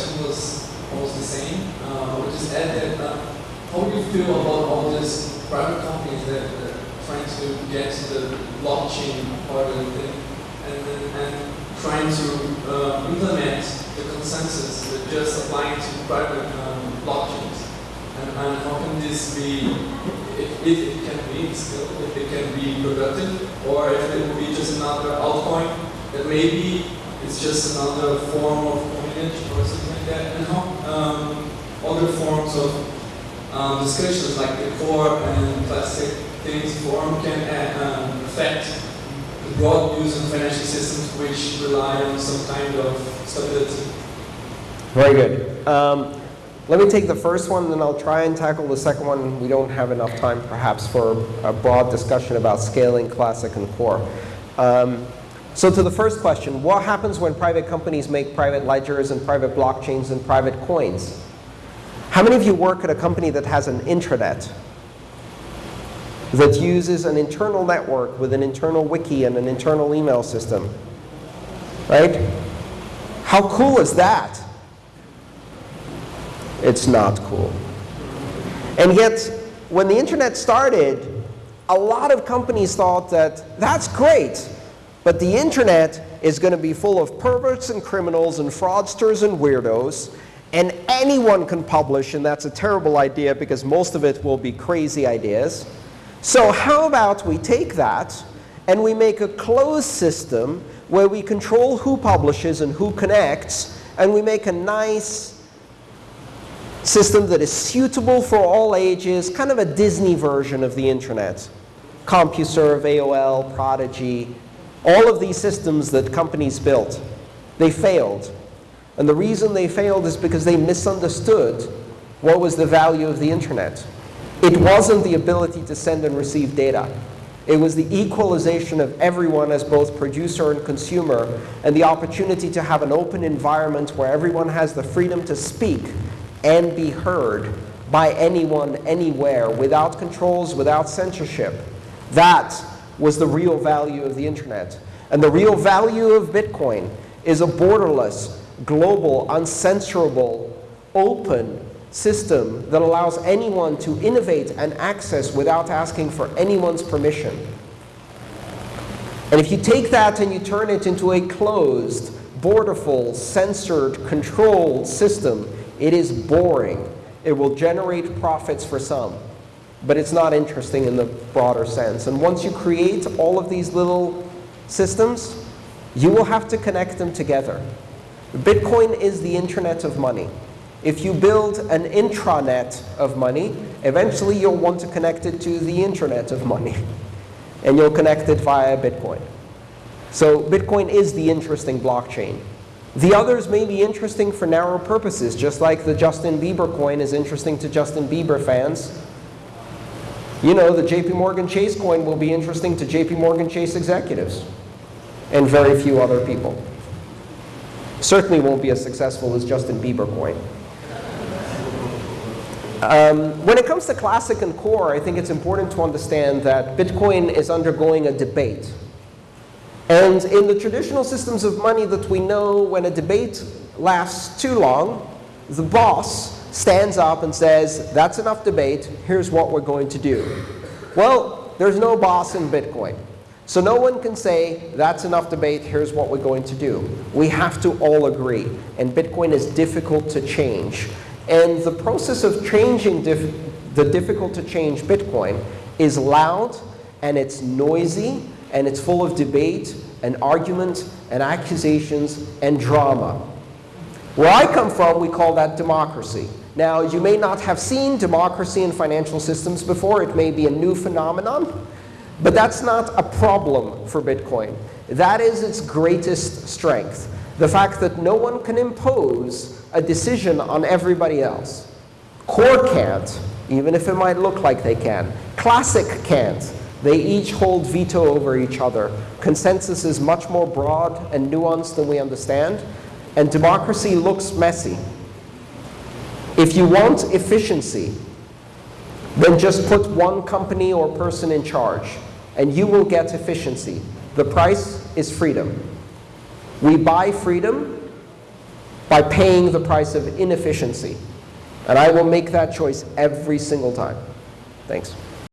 question was almost the same. Uh, I would just add that uh, how do you feel about all these private companies that are trying to get to the blockchain part of the thing and, and trying to uh, implement the consensus that just applying to private um, blockchains? And, and, how can this be, if, if, it can be still, if it can be productive, or if it will be just another altcoin that maybe it's just another form of coinage or something like that, and how um, other forms of um, discussions like the core and classic things form can uh, um, affect the broad use of financial systems which rely on some kind of stability. Very good. Um, let me take the first one, then I'll try and tackle the second one. We don't have enough time, perhaps, for a broad discussion about scaling classic and core. Um, so to the first question, what happens when private companies make private ledgers and private blockchains and private coins? How many of you work at a company that has an intranet that uses an internal network with an internal wiki and an internal email system? Right? How cool is that? It's not cool. And yet, when the internet started, a lot of companies thought that that's great, but the internet is going to be full of perverts and criminals and fraudsters and weirdos, and anyone can publish, and that's a terrible idea because most of it will be crazy ideas. So how about we take that and we make a closed system where we control who publishes and who connects, and we make a nice system that is suitable for all ages, kind of a Disney version of the internet. CompuServe, AOL, Prodigy, all of these systems that companies built, they failed. And the reason they failed is because they misunderstood what was the value of the internet. It wasn't the ability to send and receive data. It was the equalization of everyone as both producer and consumer, and the opportunity to have an open environment where everyone has the freedom to speak and be heard by anyone, anywhere, without controls, without censorship. That was the real value of the internet. And the real value of Bitcoin is a borderless, global, uncensorable, open system that allows anyone to innovate and access without asking for anyone's permission. And if you take that and you turn it into a closed, borderful, censored, controlled system, it is boring. It will generate profits for some but it's not interesting in the broader sense. And once you create all of these little systems, you will have to connect them together. Bitcoin is the internet of money. If you build an intranet of money, eventually you'll want to connect it to the internet of money. And you'll connect it via Bitcoin. So Bitcoin is the interesting blockchain. The others may be interesting for narrow purposes, just like the Justin Bieber coin is interesting to Justin Bieber fans. You know, the JP Morgan Chase coin will be interesting to JP Morgan Chase executives and very few other people. Certainly won't be as successful as Justin Bieber coin. Um, when it comes to classic and core, I think it's important to understand that Bitcoin is undergoing a debate. And in the traditional systems of money that we know, when a debate lasts too long, the boss stands up and says, that's enough debate, here's what we're going to do. Well, there's no boss in Bitcoin. So no one can say, that's enough debate, here's what we're going to do. We have to all agree. And Bitcoin is difficult to change. And the process of changing dif the difficult to change Bitcoin is loud, and it's noisy, and it's full of debate, and argument, and accusations, and drama. Where I come from, we call that democracy. Now, you may not have seen democracy in financial systems before. It may be a new phenomenon. But that's not a problem for Bitcoin. That is its greatest strength, the fact that no one can impose a decision on everybody else. Core can't, even if it might look like they can. Classic can't. They each hold veto over each other. Consensus is much more broad and nuanced than we understand. And democracy looks messy. If you want efficiency, then just put one company or person in charge, and you will get efficiency. The price is freedom. We buy freedom by paying the price of inefficiency. And I will make that choice every single time. Thanks.